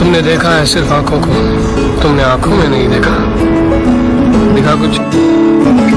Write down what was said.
तुमने देखा है सिर्फ़ आँखों को। तुमने आँखों में नहीं देखा। दिखा कुछ?